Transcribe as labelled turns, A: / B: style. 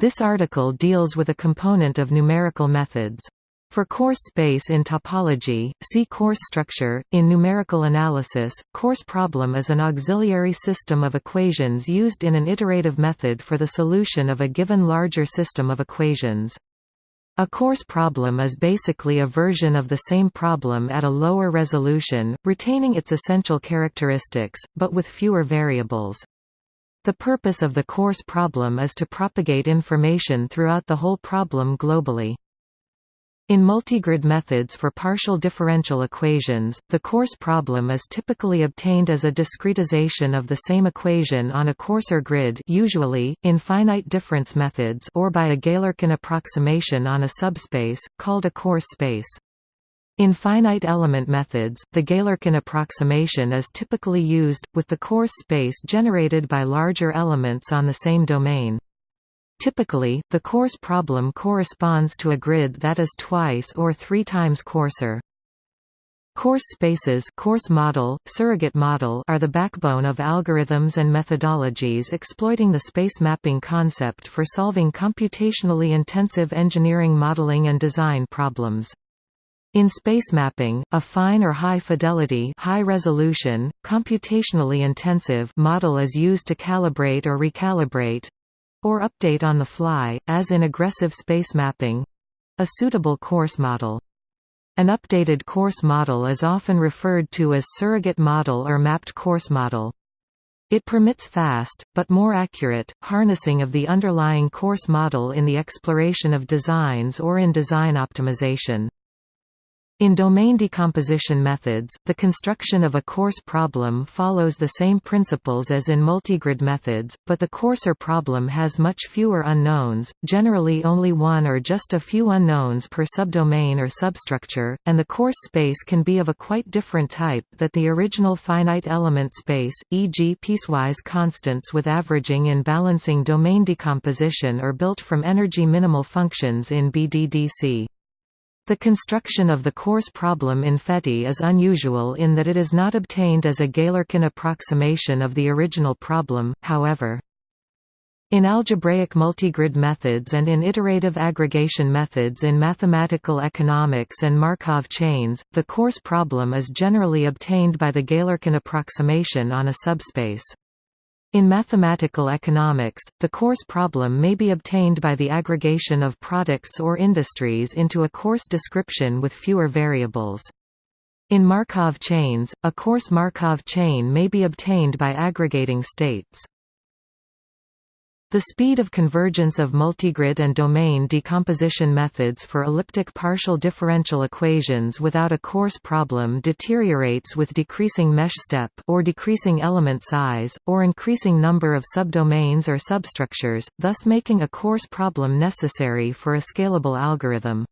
A: This article deals with a component of numerical methods. For coarse space in topology, see coarse structure. In numerical analysis, coarse problem is an auxiliary system of equations used in an iterative method for the solution of a given larger system of equations. A coarse problem is basically a version of the same problem at a lower resolution, retaining its essential characteristics, but with fewer variables. The purpose of the coarse problem is to propagate information throughout the whole problem globally. In multigrid methods for partial differential equations, the coarse problem is typically obtained as a discretization of the same equation on a coarser grid usually, in finite difference methods or by a Galerkin approximation on a subspace, called a coarse space. In finite element methods, the Galerkin approximation is typically used, with the coarse space generated by larger elements on the same domain. Typically, the coarse problem corresponds to a grid that is twice or three times coarser. Coarse spaces coarse model, surrogate model are the backbone of algorithms and methodologies exploiting the space mapping concept for solving computationally intensive engineering modeling and design problems. In space mapping, a fine or high fidelity high resolution, computationally intensive model is used to calibrate or recalibrate or update on the fly, as in aggressive space mapping a suitable coarse model. An updated coarse model is often referred to as surrogate model or mapped coarse model. It permits fast, but more accurate, harnessing of the underlying coarse model in the exploration of designs or in design optimization. In domain decomposition methods, the construction of a coarse problem follows the same principles as in multigrid methods, but the coarser problem has much fewer unknowns, generally only one or just a few unknowns per subdomain or substructure, and the coarse space can be of a quite different type that the original finite element space, e.g. piecewise constants with averaging in balancing domain decomposition or built from energy minimal functions in BDDC. The construction of the coarse problem in FETI is unusual in that it is not obtained as a Galerkin approximation of the original problem, however. In algebraic multigrid methods and in iterative aggregation methods in mathematical economics and Markov chains, the coarse problem is generally obtained by the Galerkin approximation on a subspace. In mathematical economics, the coarse problem may be obtained by the aggregation of products or industries into a coarse description with fewer variables. In Markov chains, a coarse Markov chain may be obtained by aggregating states. The speed of convergence of multigrid and domain decomposition methods for elliptic partial differential equations without a coarse problem deteriorates with decreasing mesh step or decreasing element size, or increasing number of subdomains or substructures, thus making a coarse problem necessary for a scalable algorithm.